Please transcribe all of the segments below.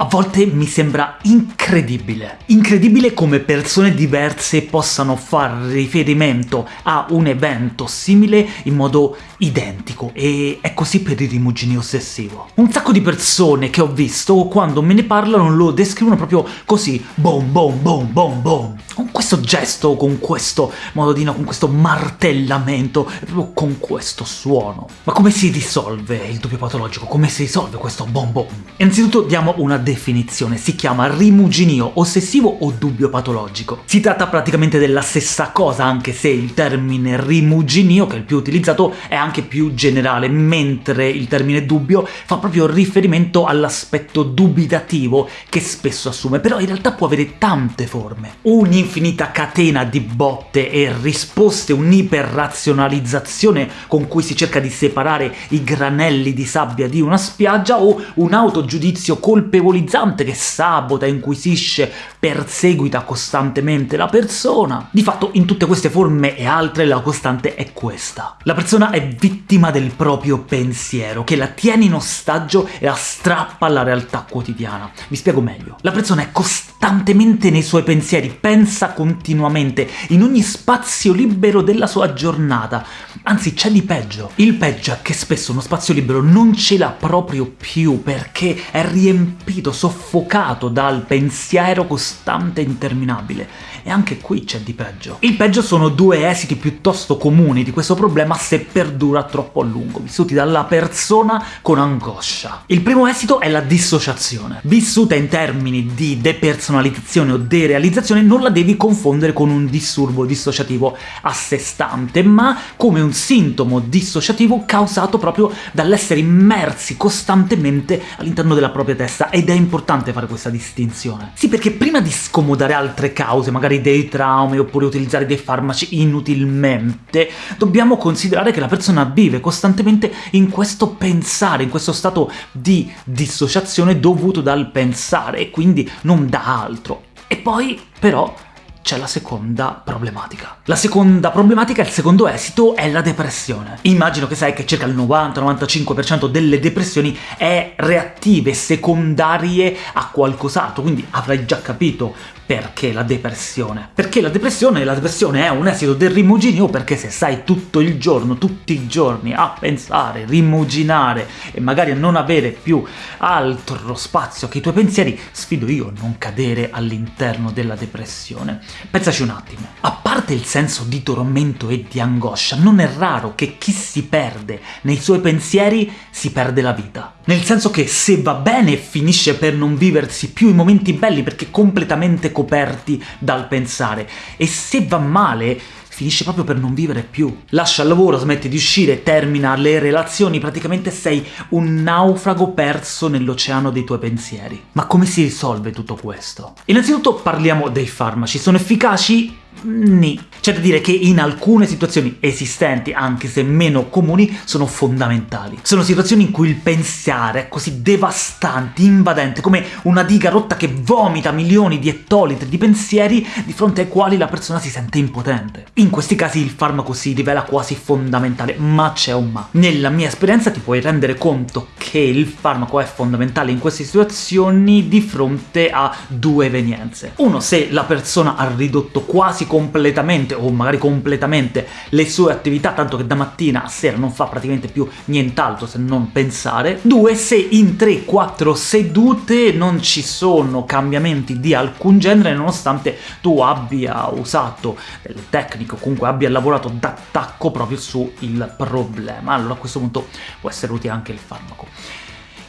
A volte mi sembra incredibile. Incredibile come persone diverse possano far riferimento a un evento simile in modo identico, e è così per il rimuginio ossessivo. Un sacco di persone che ho visto, quando me ne parlano, lo descrivono proprio così, boom boom boom boom boom. Con questo gesto, con questo modino, con questo martellamento, proprio con questo suono. Ma come si risolve il dubbio patologico? Come si risolve questo boom boom? Innanzitutto diamo una definizione, si chiama rimuginio ossessivo o dubbio patologico. Si tratta praticamente della stessa cosa, anche se il termine rimuginio, che è il più utilizzato, è anche più generale, mentre il termine dubbio fa proprio riferimento all'aspetto dubitativo che spesso assume, però in realtà può avere tante forme. Un'infinita catena di botte e risposte, un'iperrazionalizzazione con cui si cerca di separare i granelli di sabbia di una spiaggia, o un autogiudizio colpevolizzante che sabota, inquisisce, perseguita costantemente la persona. Di fatto in tutte queste forme e altre la costante è questa. La persona è vittima del proprio pensiero, che la tiene in ostaggio e la strappa alla realtà quotidiana. Vi spiego meglio. La persona è costantemente nei suoi pensieri, pensa continuamente, in ogni spazio libero della sua giornata. Anzi, c'è di peggio. Il peggio è che spesso uno spazio libero non ce l'ha proprio più, perché è riempito, soffocato dal pensiero costante e interminabile. E anche qui c'è di peggio. Il peggio sono due esiti piuttosto comuni di questo problema se perdura troppo a lungo, vissuti dalla persona con angoscia. Il primo esito è la dissociazione. Vissuta in termini di depersonalizzazione o derealizzazione, non la devi confondere con un disturbo dissociativo a sé stante, ma come un sintomo dissociativo causato proprio dall'essere immersi costantemente all'interno della propria testa, ed è importante fare questa distinzione. Sì, perché prima di scomodare altre cause, magari dei traumi oppure utilizzare dei farmaci inutilmente, dobbiamo considerare che la persona vive costantemente in questo pensare, in questo stato di dissociazione dovuto dal pensare, e quindi non da altro. E poi, però, c'è la seconda problematica. La seconda problematica, il secondo esito, è la depressione. Immagino che sai che circa il 90-95% delle depressioni è reattive, secondarie a qualcos'altro, quindi avrai già capito perché la depressione. Perché la depressione, la depressione è un esito del rimuginio, perché se stai tutto il giorno, tutti i giorni a pensare, rimuginare e magari a non avere più altro spazio che i tuoi pensieri, sfido io a non cadere all'interno della depressione. Pensaci un attimo. A parte il senso di tormento e di angoscia, non è raro che chi si perde nei suoi pensieri si perde la vita. Nel senso che se va bene finisce per non viversi più i momenti belli perché completamente coperti dal pensare, e se va male finisce proprio per non vivere più. Lascia il lavoro, smette di uscire, termina le relazioni, praticamente sei un naufrago perso nell'oceano dei tuoi pensieri. Ma come si risolve tutto questo? Innanzitutto parliamo dei farmaci. Sono efficaci? Ni. C'è da dire che in alcune situazioni esistenti, anche se meno comuni, sono fondamentali. Sono situazioni in cui il pensare è così devastante, invadente, come una diga rotta che vomita milioni di ettolitri di pensieri di fronte ai quali la persona si sente impotente. In questi casi il farmaco si rivela quasi fondamentale, ma c'è un ma. Nella mia esperienza ti puoi rendere conto che il farmaco è fondamentale in queste situazioni di fronte a due evenienze. Uno, se la persona ha ridotto quasi completamente, o magari completamente, le sue attività, tanto che da mattina a sera non fa praticamente più nient'altro se non pensare. Due, se in 3-4 sedute non ci sono cambiamenti di alcun genere, nonostante tu abbia usato delle tecniche, o comunque abbia lavorato d'attacco proprio sul problema. Allora a questo punto può essere utile anche il farmaco.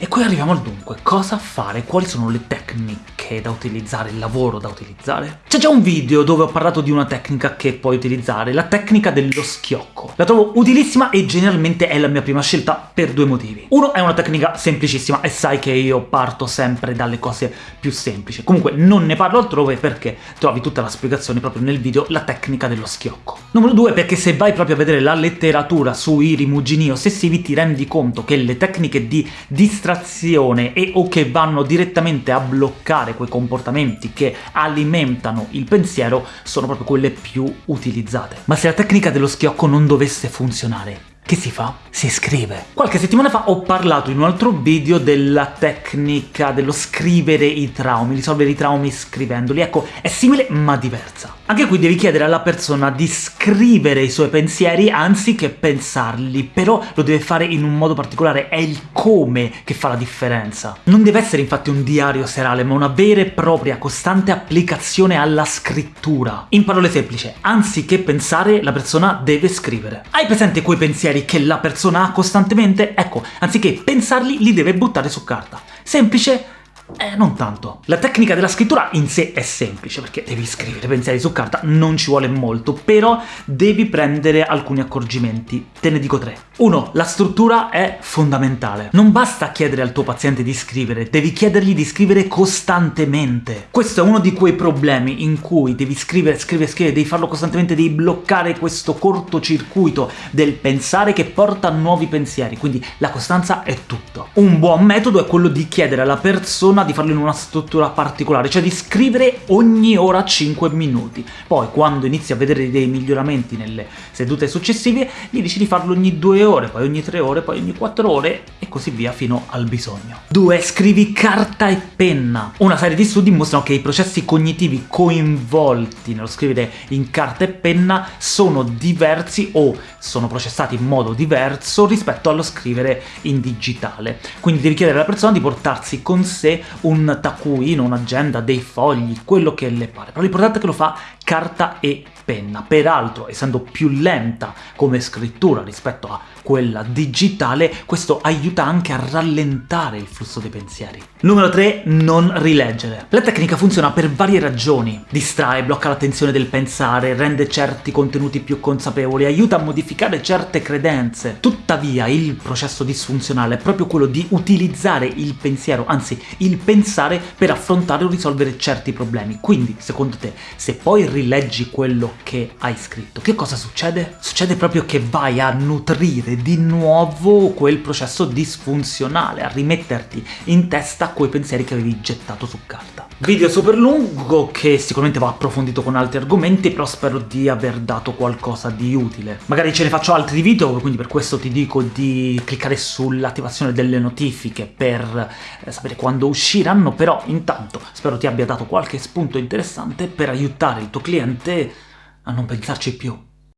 E qui arriviamo al dunque, cosa fare, quali sono le tecniche da utilizzare, il lavoro da utilizzare? C'è già un video dove ho parlato di una tecnica che puoi utilizzare, la tecnica dello schiocco. La trovo utilissima e generalmente è la mia prima scelta per due motivi. Uno, è una tecnica semplicissima, e sai che io parto sempre dalle cose più semplici. Comunque non ne parlo altrove perché trovi tutta la spiegazione proprio nel video, la tecnica dello schiocco. Numero due, perché se vai proprio a vedere la letteratura sui rimugini ossessivi ti rendi conto che le tecniche di distrazione distrazione e o che vanno direttamente a bloccare quei comportamenti che alimentano il pensiero sono proprio quelle più utilizzate. Ma se la tecnica dello schiocco non dovesse funzionare, che si fa? Si scrive. Qualche settimana fa ho parlato in un altro video della tecnica dello scrivere i traumi, risolvere i traumi scrivendoli. Ecco, è simile ma diversa. Anche qui devi chiedere alla persona di scrivere i suoi pensieri anziché pensarli, però lo deve fare in un modo particolare, è il come che fa la differenza. Non deve essere infatti un diario serale, ma una vera e propria, costante applicazione alla scrittura. In parole semplici, anziché pensare, la persona deve scrivere. Hai presente quei pensieri che la persona ha costantemente, ecco, anziché pensarli, li deve buttare su carta. Semplice, eh, non tanto. La tecnica della scrittura in sé è semplice, perché devi scrivere pensieri su carta, non ci vuole molto, però devi prendere alcuni accorgimenti. Te ne dico tre. 1. La struttura è fondamentale. Non basta chiedere al tuo paziente di scrivere, devi chiedergli di scrivere costantemente. Questo è uno di quei problemi in cui devi scrivere, scrivere, scrivere, devi farlo costantemente, devi bloccare questo cortocircuito del pensare che porta a nuovi pensieri, quindi la costanza è tutto. Un buon metodo è quello di chiedere alla persona di farlo in una struttura particolare, cioè di scrivere ogni ora 5 minuti. Poi, quando inizi a vedere dei miglioramenti nelle sedute successive, gli dici di farlo ogni 2 ore poi ogni 3 ore, poi ogni 4 ore così via fino al bisogno. 2. Scrivi carta e penna. Una serie di studi mostrano che i processi cognitivi coinvolti nello scrivere in carta e penna sono diversi o sono processati in modo diverso rispetto allo scrivere in digitale. Quindi devi chiedere alla persona di portarsi con sé un taccuino, un'agenda, dei fogli, quello che le pare, però l'importante è che lo fa carta e penna. Peraltro, essendo più lenta come scrittura rispetto a quella digitale, questo aiuta anche a rallentare il flusso dei pensieri. Numero 3. Non rileggere. La tecnica funziona per varie ragioni. Distrae, blocca l'attenzione del pensare, rende certi contenuti più consapevoli, aiuta a modificare certe credenze. Tuttavia, il processo disfunzionale è proprio quello di utilizzare il pensiero, anzi il pensare, per affrontare o risolvere certi problemi. Quindi, secondo te, se poi rileggi quello che hai scritto, che cosa succede? Succede proprio che vai a nutrire di nuovo quel processo disfunzionale, a rimetterti in testa quei pensieri che avevi gettato su carta. Video super lungo che sicuramente va approfondito con altri argomenti, però spero di aver dato qualcosa di utile. Magari ce ne faccio altri video, quindi per questo ti dico di cliccare sull'attivazione delle notifiche per eh, sapere quando usciranno, però intanto spero ti abbia dato qualche spunto interessante per aiutare il tuo cliente a non pensarci più.